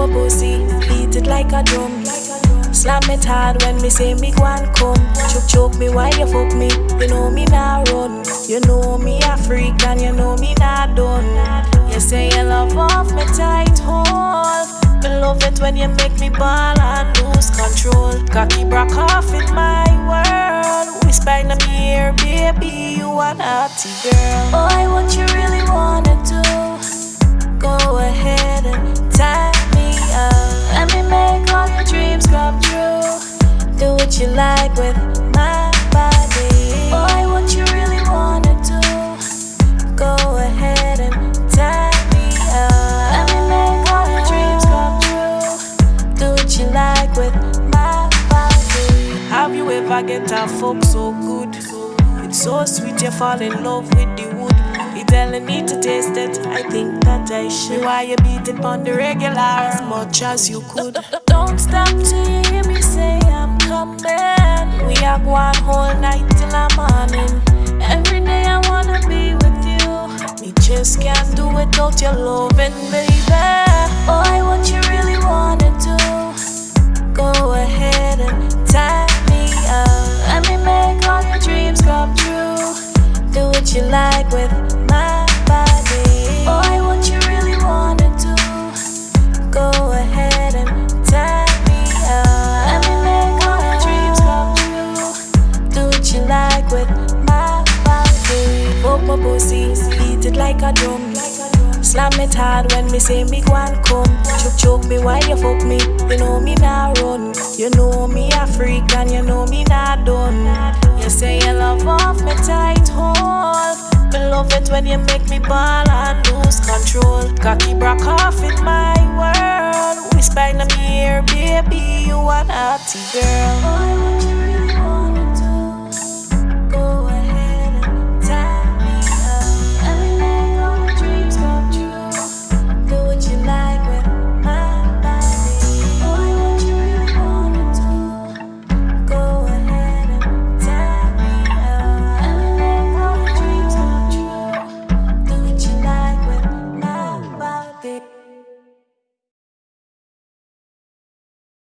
a pussy, beat it like a drum. Slam it hard when me say me go and come. Choke choke me why you fuck me. You know me nah run. You know me a freak and you know me nah done. You say you love off me tight hold. Me love it when you make me ball and lose control. Cocky broke off in my world. Whisper in my ear, baby, you a naughty girl. Boy, what you really wanna do? What you like with my body. Boy, what you really wanna do? Go ahead and tie me up. Let me make all your dreams come true. Do what you like with my body. Have you ever get a fuck so good? It's so sweet, you fall in love with the wood. You telling me to taste it, I think that I should. Why you beat it on the regular as much as you could? Don't stop till you hear me say loving, baby. Boy, what you really wanna do? Go ahead and tie me up. Let me make all your dreams come true. Do what you like with my body. Boy, what you really wanna do? Go ahead and tie me up. Let me make all your dreams come true. Do what you like with my body. Fuck my pussy, beat it like a drum. Slam it hard when me say go and come. Choke choke me why you fuck me. You know me nah run. You know me a freak and you know me nah done. You say you love off me tight hold. Me love it when you make me ball and lose control. Cocky broke off in my world. Whisper in my ear, baby, you a naughty girl.